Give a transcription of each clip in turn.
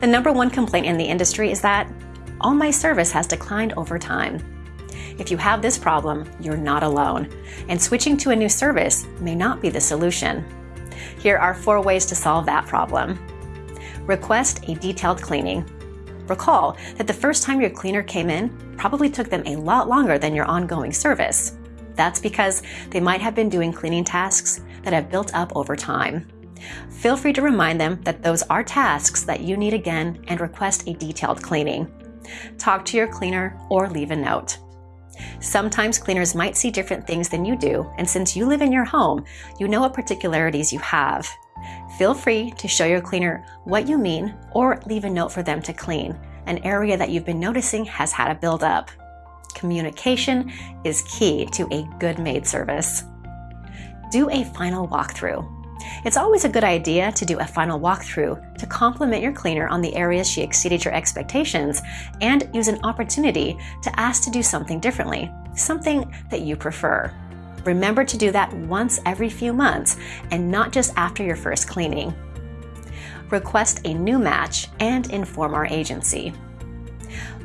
The number one complaint in the industry is that all my service has declined over time. If you have this problem, you're not alone, and switching to a new service may not be the solution. Here are four ways to solve that problem. Request a detailed cleaning. Recall that the first time your cleaner came in probably took them a lot longer than your ongoing service. That's because they might have been doing cleaning tasks that have built up over time. Feel free to remind them that those are tasks that you need again and request a detailed cleaning. Talk to your cleaner or leave a note. Sometimes cleaners might see different things than you do, and since you live in your home, you know what particularities you have. Feel free to show your cleaner what you mean or leave a note for them to clean, an area that you've been noticing has had a buildup. Communication is key to a good maid service. Do a final walkthrough. It's always a good idea to do a final walkthrough to compliment your cleaner on the areas she exceeded your expectations and use an opportunity to ask to do something differently, something that you prefer. Remember to do that once every few months and not just after your first cleaning. Request a new match and inform our agency.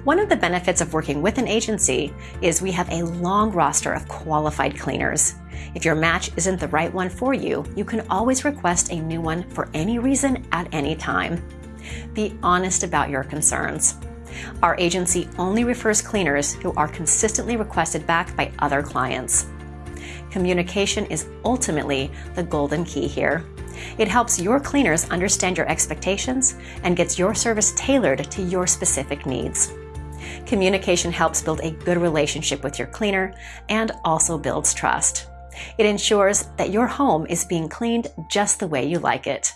One of the benefits of working with an agency is we have a long roster of qualified cleaners. If your match isn't the right one for you, you can always request a new one for any reason at any time. Be honest about your concerns. Our agency only refers cleaners who are consistently requested back by other clients. Communication is ultimately the golden key here. It helps your cleaners understand your expectations and gets your service tailored to your specific needs. Communication helps build a good relationship with your cleaner and also builds trust. It ensures that your home is being cleaned just the way you like it.